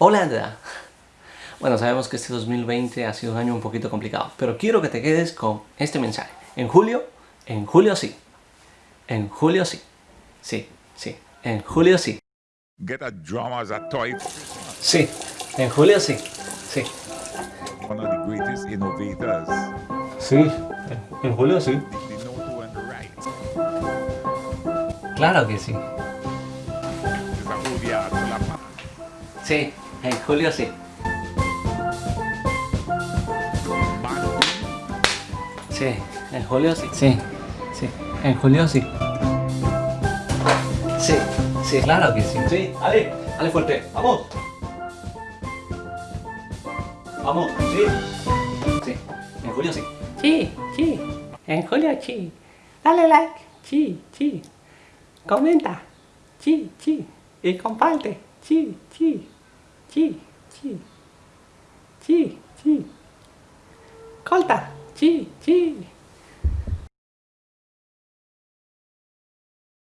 Hola, bueno, sabemos que este 2020 ha sido un año un poquito complicado, pero quiero que te quedes con este mensaje. En julio, en julio sí. En julio sí. Sí, sí. En julio sí. Get a drama as a toy. Sí, en julio sí. Sí. One of the greatest innovators. Sí, en julio sí. Claro que sí. Sí, en julio sí. Sí, en julio sí. Sí, sí, en julio sí. Sí, sí, claro que sí. Sí, Ale, Ale fuerte, vamos. Vamos, sí. Sí, en julio sí. Sí, sí. En julio sí. Dale like. Sí, sí. Comenta. Sí, sí. Y comparte. Sí, sí. Sí, sí. Sí, sí. Corta. Sí, sí.